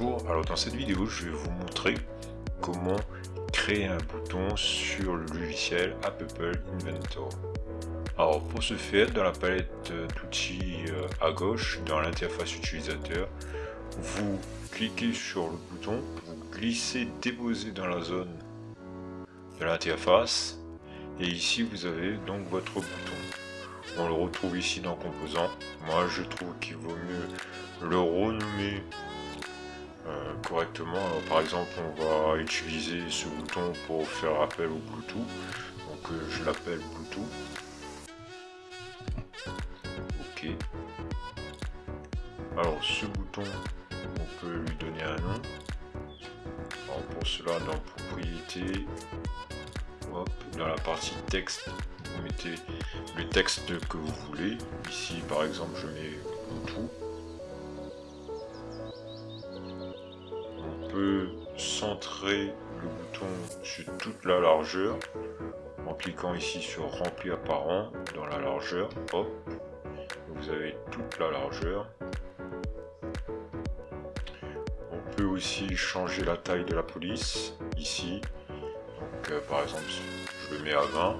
Alors dans cette vidéo je vais vous montrer comment créer un bouton sur le logiciel Apple Inventor. Alors pour ce faire, dans la palette d'outils euh, à gauche, dans l'interface utilisateur, vous cliquez sur le bouton, vous glissez, déposez dans la zone de l'interface et ici vous avez donc votre bouton. On le retrouve ici dans composants. Moi je trouve qu'il vaut mieux le renommer euh, correctement. par exemple, on va utiliser ce bouton pour faire appel au Bluetooth. Donc euh, je l'appelle Bluetooth. Ok. Alors ce bouton, on peut lui donner un nom. Alors pour cela, dans propriété, dans la partie texte, vous mettez le texte que vous voulez. Ici, par exemple, je mets Bluetooth. Centrer le bouton sur toute la largeur en cliquant ici sur remplir apparent dans la largeur. Vous avez toute la largeur. On peut aussi changer la taille de la police ici. Donc euh, par exemple je le mets à 20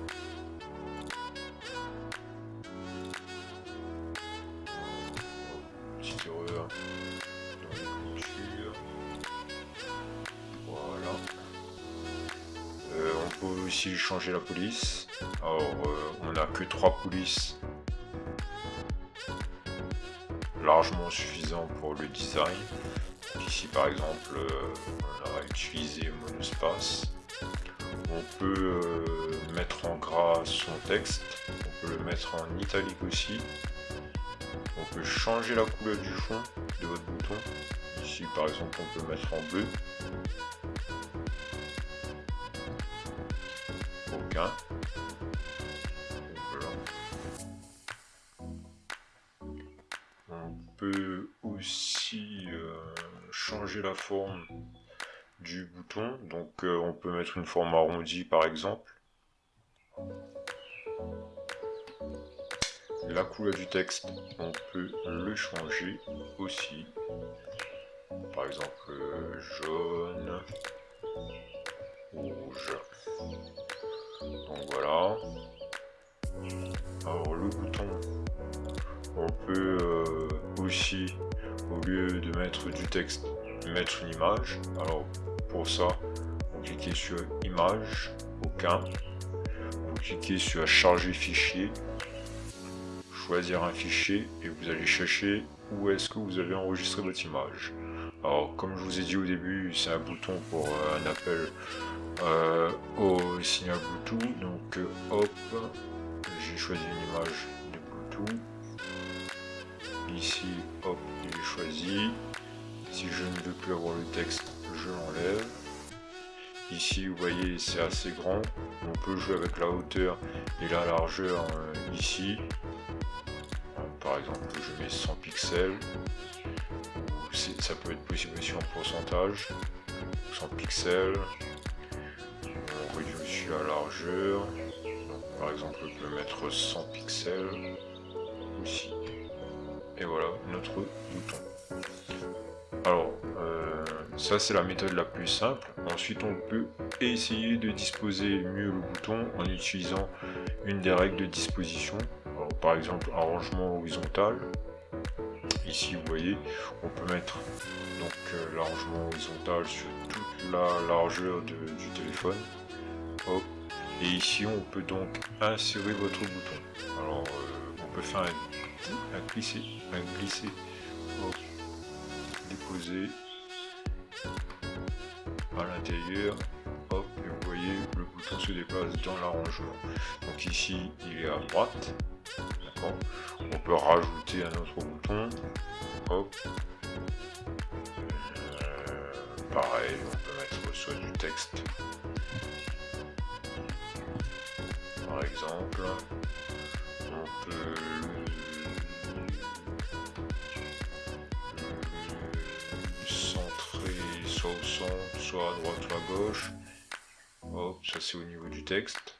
changer la police. Alors, euh, on n'a que trois polices largement suffisant pour le design. ici, par exemple, euh, on a utilisé monospace. On peut euh, mettre en gras son texte. On peut le mettre en italique aussi. On peut changer la couleur du fond de votre bouton. Ici, par exemple, on peut mettre en bleu. On peut aussi euh, changer la forme du bouton. Donc euh, on peut mettre une forme arrondie par exemple. La couleur du texte, on peut le changer aussi. Par exemple jaune, rouge. Bouton, on peut euh, aussi, au lieu de mettre du texte, mettre une image. Alors pour ça, vous cliquez sur image, aucun. Vous cliquez sur charger fichier, choisir un fichier et vous allez chercher où est-ce que vous allez enregistrer votre image. Alors comme je vous ai dit au début, c'est un bouton pour euh, un appel euh, au signal Bluetooth. Donc hop, choisi une image de Bluetooth. Ici, hop, il est choisi. Si je ne veux plus avoir le texte, je l'enlève. Ici, vous voyez, c'est assez grand. On peut jouer avec la hauteur et la largeur ici. Par exemple, je mets 100 pixels ça peut être possible aussi en pourcentage 100 pixels réduit aussi la largeur. Par exemple on peut mettre 100 pixels aussi. Et voilà notre bouton. Alors euh, ça c'est la méthode la plus simple. Ensuite on peut essayer de disposer mieux le bouton en utilisant une des règles de disposition. Par exemple arrangement horizontal. Ici vous voyez on peut mettre donc euh, l'arrangement horizontal sur toute la largeur du téléphone et ici on peut donc insérer votre bouton alors euh, on peut faire un, un glisser un glisser déposer à l'intérieur hop et vous voyez le bouton se déplace dans l'arrangement donc ici il est à droite on peut rajouter un autre bouton. Hop. Euh, pareil, on peut mettre soit du texte. Exemple. On peut centrer soit au centre, soit à droite ou à gauche. Hop, ça c'est au niveau du texte.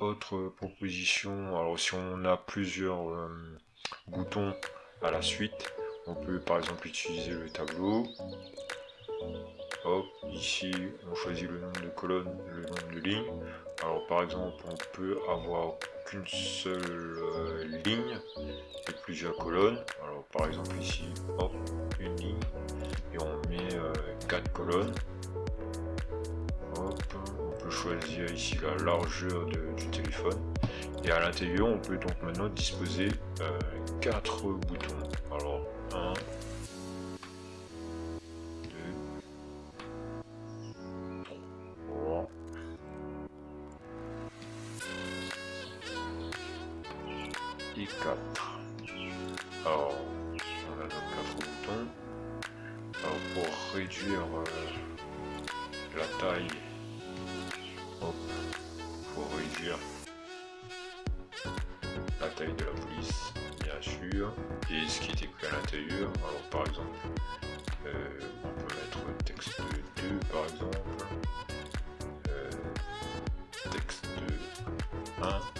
autre proposition, alors si on a plusieurs, euh, bouton à la suite. On peut par exemple utiliser le tableau. Ici on choisit le nombre de colonnes, le nombre de lignes. Alors par exemple on peut avoir qu'une seule euh, ligne et plusieurs colonnes. Alors par exemple ici, hop, une ligne et on met euh, quatre colonnes. Hop, on peut choisir ici la largeur du téléphone et à l'intérieur on peut donc maintenant disposer euh, quatre boutons. Alors 1, 4. Alors, on a nos 4 boutons. Alors, pour réduire euh, la taille, pour réduire la taille de la police, bien sûr, et ce qui est écrit à l'intérieur. Alors, par exemple, euh, on peut mettre texte 2, par exemple, euh, texte 1.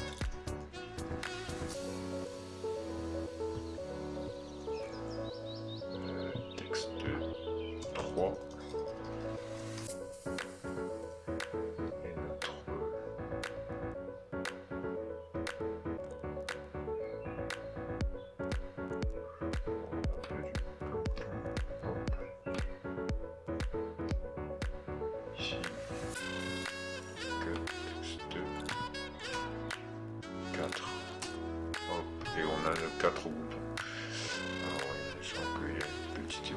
A il y a une petite.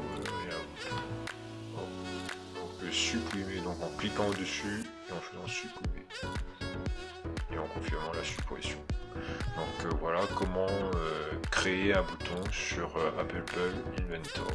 On peut supprimer donc en cliquant dessus et en faisant supprimer et en confirmant la suppression. Donc euh, voilà comment euh, créer un bouton sur euh, Apple Inventor.